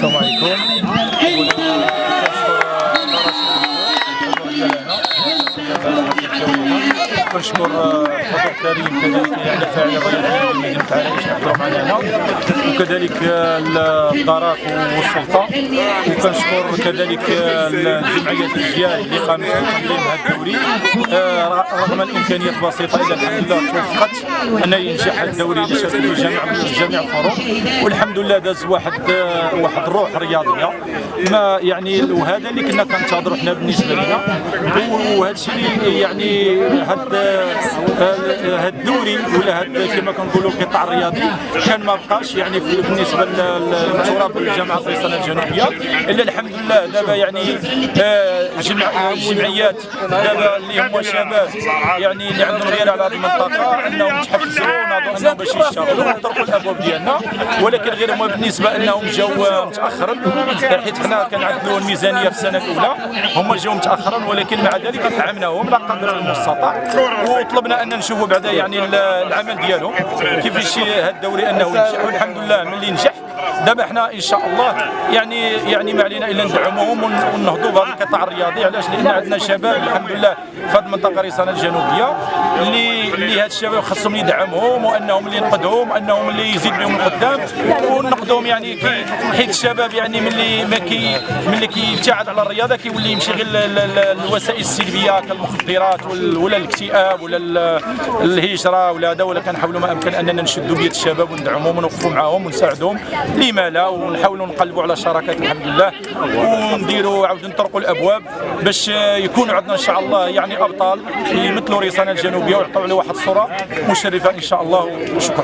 সময় كنشكر الحضور الكريم كذلك يعني فاعل الرياضي المدينة عريش يحضروا معنا وكذلك الدارات والسلطة وكنشكر كذلك الجمعية الأجيال اللي قامت بتنظيم هذا الدوري آه، رغم الإمكانيات البسيطة إلا الحمد لله توفقت أن ينجح الدوري الجامع جميع الفروع والحمد لله داز واحد آه، واحد الروح رياضية ما يعني وهذا اللي كنا كنتظروا حنا بالنسبة لنا وهذا الشيء اللي يعني هاد هاد الدوري ولا هاد كما كنقولوا القطاع الرياضي كان ما بقاش يعني بالنسبة للتراب الجامعة الفيصليه الجنوبية. إلا الحمد لله دابا يعني آه، جمع الجمعيات دابا اللي هما شباب يعني اللي عندهم غير على هذه المنطقة أنهم تحفزوا وناضوا انهم باش يشتغلوا. ويطرقوا الأبواب ديالنا. ولكن غير هما بالنسبة أنهم جاوا متاخرا. حيت حنا كان عندنا الميزانية في السنة الأولى. هما جاوا متاخرا ولكن مع ذلك دعمناهم لا قدر المستطاع. وطلبنا أن نشوفوا بعدا يعني ال- العمل ديالهم كيفاش هذا الدوري أنه ينجح؟ والحمد لله ملي نجح دابا حنا إن شاء الله يعني يعني ما علينا إلا ندعموهم ون- ونهضوا بهذا القطاع الرياضي. علاش؟ لأن عندنا شباب الحمد لله في هذه المنطقة ريسانه الجنوبية اللي اللي هاد الشباب خاصهم يدعمهم وأنهم اللي ينقذهم أنهم اللي يزيد بهم القدام ونقدهم يعني كي حيت الشباب يعني ملي ما كي ملي كيبتعد على الرياضة كيولي يمشي غير ال- ال- ال- الوسائل السلبية كالمخدرات ولا الاكتئاب ولا ال- الهجرة ولا هذا ولا كنحاولوا ما أمكن أننا نشدوا بيد الشباب وندعموهم ونوقفوا معاهم ونساعدوهم لما لا ونحاولوا نقلبوا على شراكات الحمد لله. ونديروا عاود نطرقوا الأبواب باش يكونوا عندنا إن شاء الله يعني أبطال يمثلوا ريسانه الجنوبية ويعطوا عليه واحد الصورة مشرفة إن شاء الله. وشكرا